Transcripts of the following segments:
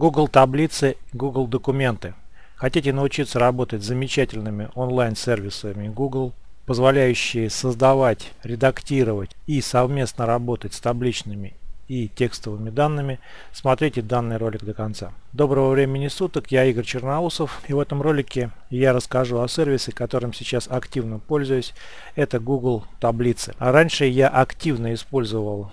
Google таблицы, Google документы. Хотите научиться работать с замечательными онлайн-сервисами Google, позволяющие создавать, редактировать и совместно работать с табличными и текстовыми данными, смотрите данный ролик до конца. Доброго времени суток, я Игорь Черноусов и в этом ролике я расскажу о сервисе, которым сейчас активно пользуюсь. Это Google таблицы. А раньше я активно использовал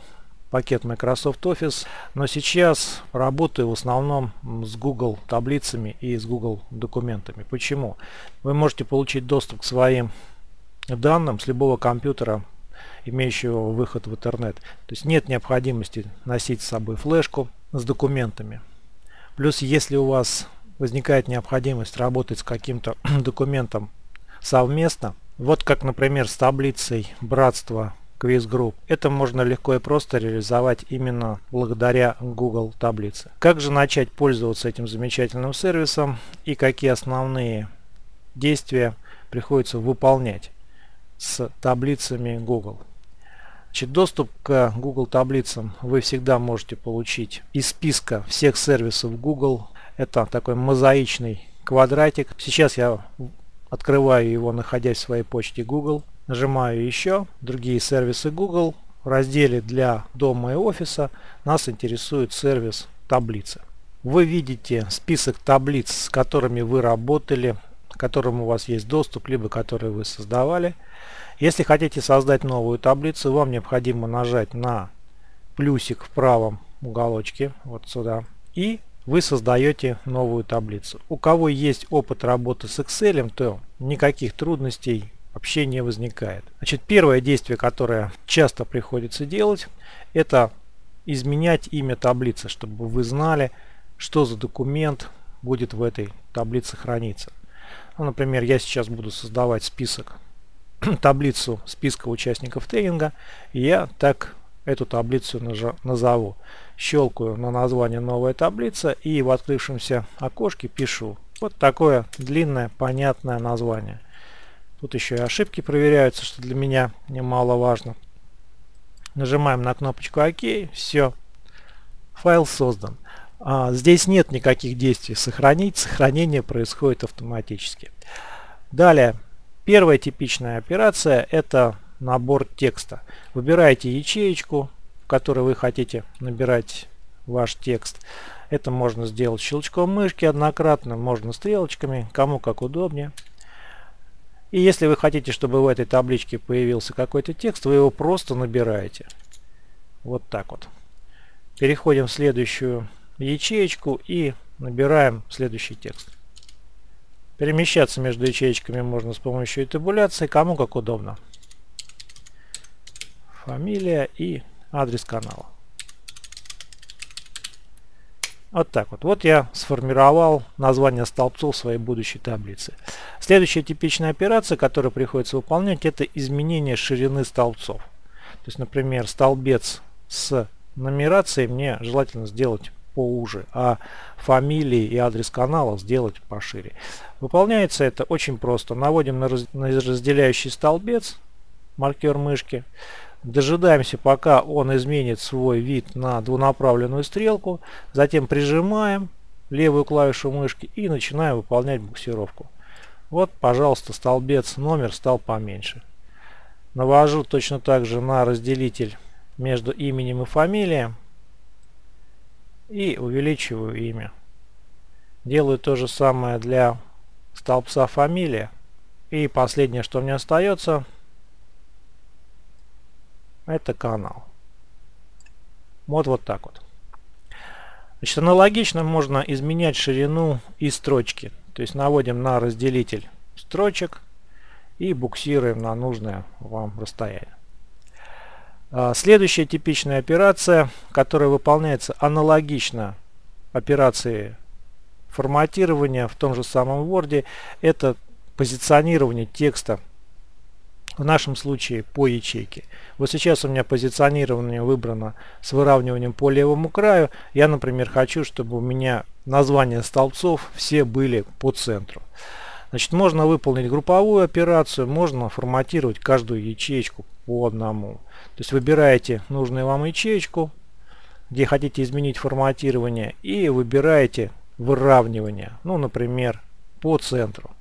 пакет Microsoft Office, но сейчас работаю в основном с Google таблицами и с Google документами. Почему? Вы можете получить доступ к своим данным с любого компьютера имеющего выход в интернет. То есть нет необходимости носить с собой флешку с документами. Плюс если у вас возникает необходимость работать с каким-то документом совместно, вот как, например, с таблицей братства Quiz Group. Это можно легко и просто реализовать именно благодаря Google таблице. Как же начать пользоваться этим замечательным сервисом и какие основные действия приходится выполнять с таблицами Google. Значит, доступ к Google таблицам вы всегда можете получить из списка всех сервисов Google. Это такой мозаичный квадратик. Сейчас я открываю его, находясь в своей почте Google. Нажимаю еще. Другие сервисы Google. В разделе для дома и офиса нас интересует сервис таблицы. Вы видите список таблиц, с которыми вы работали, которым у вас есть доступ, либо которые вы создавали. Если хотите создать новую таблицу, вам необходимо нажать на плюсик в правом уголочке, вот сюда, и вы создаете новую таблицу. У кого есть опыт работы с Excel, то никаких трудностей вообще не возникает. Значит, первое действие, которое часто приходится делать, это изменять имя таблицы, чтобы вы знали, что за документ будет в этой таблице храниться. Ну, например, я сейчас буду создавать список таблицу списка участников тренинга. И я так эту таблицу назову. Щелкаю на название новая таблица и в открывшемся окошке пишу. Вот такое длинное понятное название. Тут еще и ошибки проверяются, что для меня немаловажно. Нажимаем на кнопочку ОК. Все. Файл создан. А, здесь нет никаких действий сохранить. Сохранение происходит автоматически. Далее Первая типичная операция это набор текста. Выбираете ячеечку, в которой вы хотите набирать ваш текст. Это можно сделать щелчком мышки однократно, можно стрелочками, кому как удобнее. И если вы хотите, чтобы в этой табличке появился какой-то текст, вы его просто набираете. Вот так вот. Переходим в следующую ячеечку и набираем следующий текст. Перемещаться между ячейками можно с помощью табуляции, кому как удобно. Фамилия и адрес канала. Вот так вот. Вот я сформировал название столбцов своей будущей таблицы. Следующая типичная операция, которую приходится выполнять, это изменение ширины столбцов. То есть, например, столбец с нумерацией мне желательно сделать поуже, а фамилии и адрес канала сделать пошире. Выполняется это очень просто. Наводим на, раз, на разделяющий столбец, маркер мышки, дожидаемся пока он изменит свой вид на двунаправленную стрелку, затем прижимаем левую клавишу мышки и начинаем выполнять буксировку. Вот, пожалуйста, столбец номер стал поменьше. Навожу точно так же на разделитель между именем и фамилией и увеличиваю имя. Делаю то же самое для столбца фамилия. И последнее, что мне остается, это канал. Вот вот так вот. Значит, аналогично можно изменять ширину и строчки. То есть наводим на разделитель строчек и буксируем на нужное вам расстояние. А, следующая типичная операция, которая выполняется аналогично операции форматирования в том же самом Word, это позиционирование текста в нашем случае по ячейке. Вот сейчас у меня позиционирование выбрано с выравниванием по левому краю. Я, например, хочу, чтобы у меня названия столбцов все были по центру. Значит, можно выполнить групповую операцию, можно форматировать каждую ячеечку по одному. То есть выбираете нужную вам ячеечку, где хотите изменить форматирование и выбираете выравнивание. Ну, например, по центру.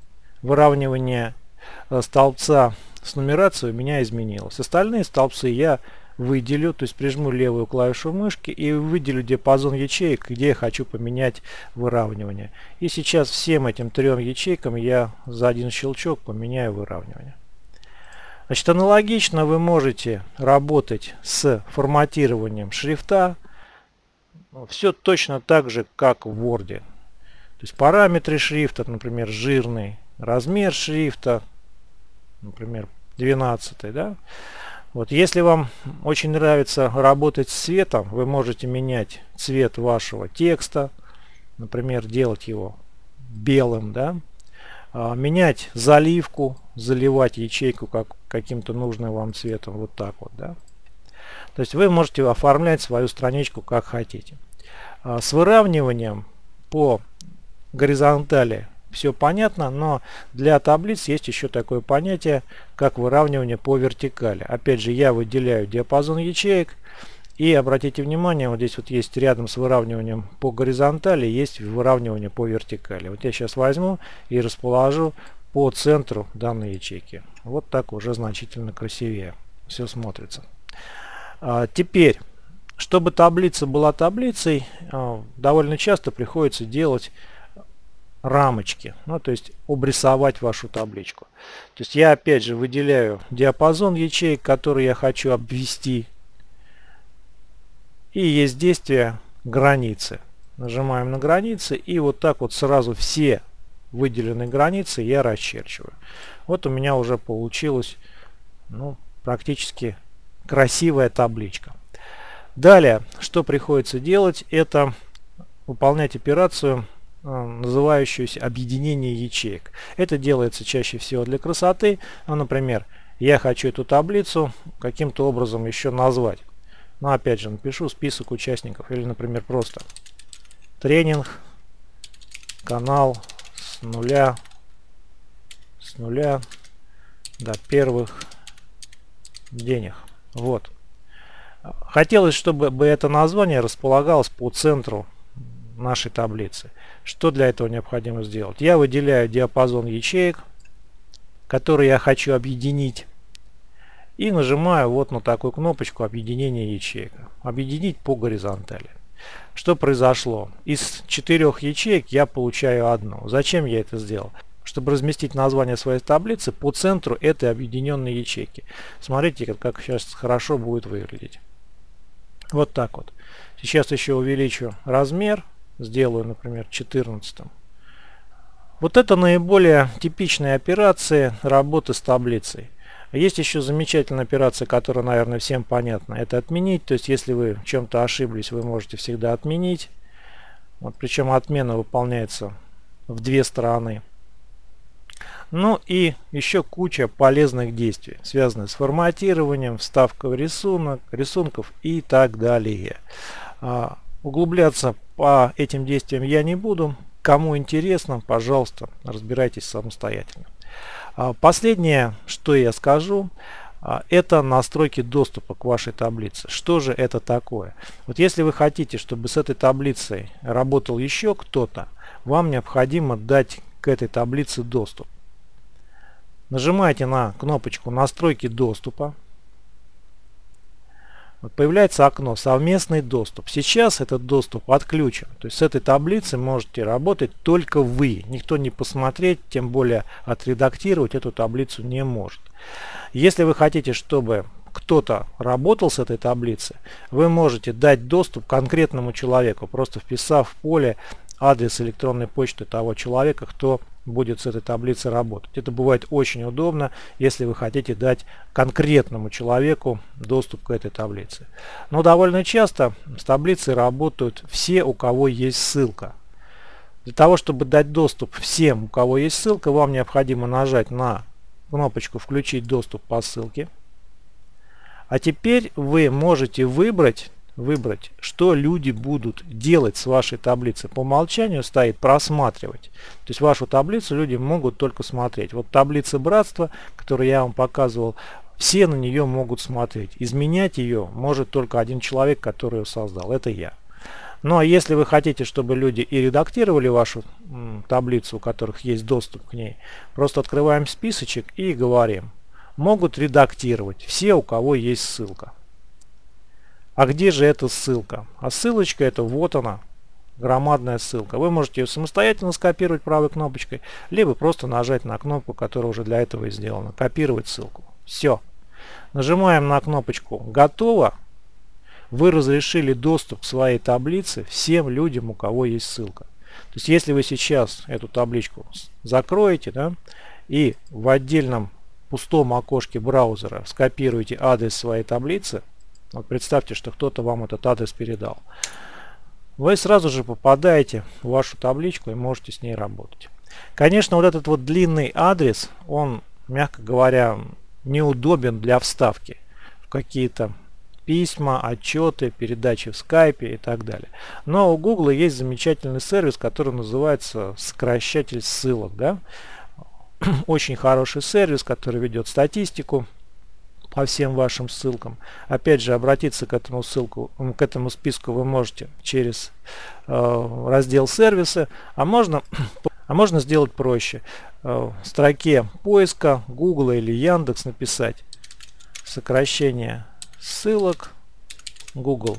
Выравнивание э, столбца с нумерацией у меня изменилось. Остальные столбцы я выделю, то есть прижму левую клавишу мышки и выделю диапазон ячеек, где я хочу поменять выравнивание. И сейчас всем этим трем ячейкам я за один щелчок поменяю выравнивание. Значит, аналогично вы можете работать с форматированием шрифта. Все точно так же, как в Word. То есть параметры шрифта, например, жирный, размер шрифта, например, 12, да, вот если вам очень нравится работать с цветом, вы можете менять цвет вашего текста, например, делать его белым, да, а, менять заливку, заливать ячейку как каким-то нужным вам цветом, вот так вот, да. То есть вы можете оформлять свою страничку как хотите. А, с выравниванием по горизонтали все понятно, но для таблиц есть еще такое понятие, как выравнивание по вертикали. Опять же, я выделяю диапазон ячеек. И обратите внимание, вот здесь вот есть рядом с выравниванием по горизонтали, есть выравнивание по вертикали. Вот я сейчас возьму и расположу по центру данной ячейки. Вот так уже значительно красивее все смотрится. А, теперь, чтобы таблица была таблицей, а, довольно часто приходится делать рамочки, ну то есть обрисовать вашу табличку. То есть я опять же выделяю диапазон ячеек, который я хочу обвести. И есть действие границы. Нажимаем на границы и вот так вот сразу все выделенные границы я расчерчиваю. Вот у меня уже получилась ну, практически красивая табличка. Далее, что приходится делать, это выполнять операцию называющуюся объединение ячеек. Это делается чаще всего для красоты. Ну, например, я хочу эту таблицу каким-то образом еще назвать. Но опять же напишу список участников или, например, просто тренинг, канал с нуля, с нуля до первых денег. Вот. Хотелось, чтобы это название располагалось по центру нашей таблицы. Что для этого необходимо сделать? Я выделяю диапазон ячеек, который я хочу объединить. И нажимаю вот на такую кнопочку объединения ячеек. Объединить по горизонтали. Что произошло? Из четырех ячеек я получаю одну. Зачем я это сделал? Чтобы разместить название своей таблицы по центру этой объединенной ячейки. Смотрите, как сейчас хорошо будет выглядеть. Вот так вот. Сейчас еще увеличу размер сделаю, например, 14. Вот это наиболее типичные операции работы с таблицей. Есть еще замечательная операция, которая, наверное, всем понятна. Это отменить. То есть, если вы чем-то ошиблись, вы можете всегда отменить. Вот, причем отмена выполняется в две стороны. Ну и еще куча полезных действий, связанных с форматированием, вставкой рисунок, рисунков и так далее. Углубляться по этим действиям я не буду. Кому интересно, пожалуйста, разбирайтесь самостоятельно. А, последнее, что я скажу, а, это настройки доступа к вашей таблице. Что же это такое? Вот если вы хотите, чтобы с этой таблицей работал еще кто-то, вам необходимо дать к этой таблице доступ. Нажимаете на кнопочку настройки доступа вот появляется окно «Совместный доступ». Сейчас этот доступ отключен. То есть с этой таблицы можете работать только вы. Никто не посмотреть, тем более отредактировать эту таблицу не может. Если вы хотите, чтобы кто-то работал с этой таблицы, вы можете дать доступ конкретному человеку, просто вписав в поле адрес электронной почты того человека, кто будет с этой таблицей работать. Это бывает очень удобно, если вы хотите дать конкретному человеку доступ к этой таблице. Но довольно часто с таблицей работают все, у кого есть ссылка. Для того, чтобы дать доступ всем, у кого есть ссылка, вам необходимо нажать на кнопочку «Включить доступ по ссылке». А теперь вы можете выбрать выбрать, что люди будут делать с вашей таблицей. По умолчанию стоит просматривать. То есть вашу таблицу люди могут только смотреть. Вот таблица братства, которую я вам показывал все на нее могут смотреть. Изменять ее может только один человек, который ее создал. Это я. Ну а если вы хотите, чтобы люди и редактировали вашу таблицу, у которых есть доступ к ней, просто открываем списочек и говорим. Могут редактировать все, у кого есть ссылка. А где же эта ссылка? А ссылочка это вот она, громадная ссылка. Вы можете ее самостоятельно скопировать правой кнопочкой, либо просто нажать на кнопку, которая уже для этого и сделана. Копировать ссылку. Все. Нажимаем на кнопочку «Готово». Вы разрешили доступ к своей таблице всем людям, у кого есть ссылка. То есть если вы сейчас эту табличку закроете да, и в отдельном пустом окошке браузера скопируете адрес своей таблицы, вот представьте, что кто-то вам этот адрес передал, вы сразу же попадаете в вашу табличку и можете с ней работать. Конечно, вот этот вот длинный адрес, он, мягко говоря, неудобен для вставки в какие-то письма, отчеты, передачи в скайпе и так далее. Но у Google есть замечательный сервис, который называется сокращатель ссылок. Да? Очень хороший сервис, который ведет статистику по всем вашим ссылкам. Опять же, обратиться к этому ссылку, к этому списку вы можете через э, раздел сервисы, а можно, а можно сделать проще. Э, в строке поиска Google или Яндекс написать сокращение ссылок Google.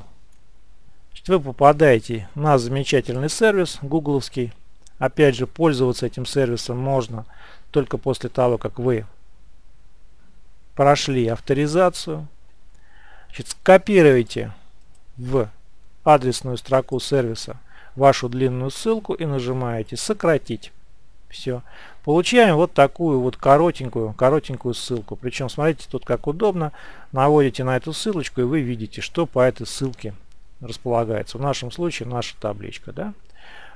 Вы попадаете на замечательный сервис гугловский. Опять же, пользоваться этим сервисом можно только после того, как вы прошли авторизацию. Значит, скопируйте в адресную строку сервиса вашу длинную ссылку и нажимаете «Сократить». Все. Получаем вот такую вот коротенькую, коротенькую ссылку. Причем, смотрите, тут как удобно. Наводите на эту ссылочку, и вы видите, что по этой ссылке располагается. В нашем случае наша табличка. Да?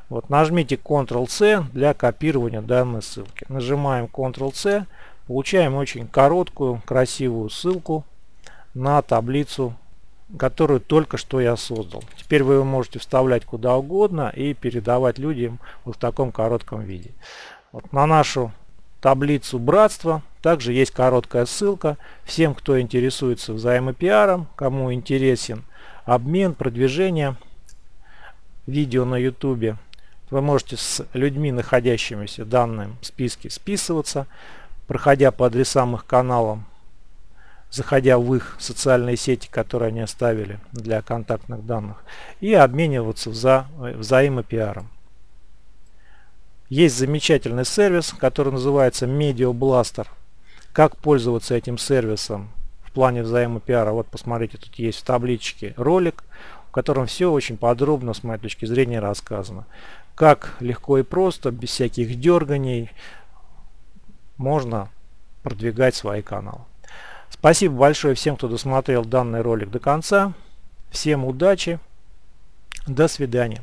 Вот, нажмите Ctrl-C для копирования данной ссылки. Нажимаем Ctrl-C, получаем очень короткую, красивую ссылку на таблицу, которую только что я создал. Теперь вы ее можете вставлять куда угодно и передавать людям вот в таком коротком виде. Вот на нашу таблицу братства также есть короткая ссылка. Всем, кто интересуется взаимопиаром, кому интересен обмен, продвижение видео на YouTube, вы можете с людьми, находящимися в данном списке, списываться, проходя по адресам их каналов, заходя в их социальные сети, которые они оставили для контактных данных, и обмениваться вза взаимопиаром. Есть замечательный сервис, который называется Media Blaster. Как пользоваться этим сервисом в плане взаимопиара? Вот посмотрите, тут есть в табличке ролик, в котором все очень подробно, с моей точки зрения, рассказано. Как легко и просто, без всяких дерганий, можно продвигать свои каналы. Спасибо большое всем, кто досмотрел данный ролик до конца. Всем удачи. До свидания.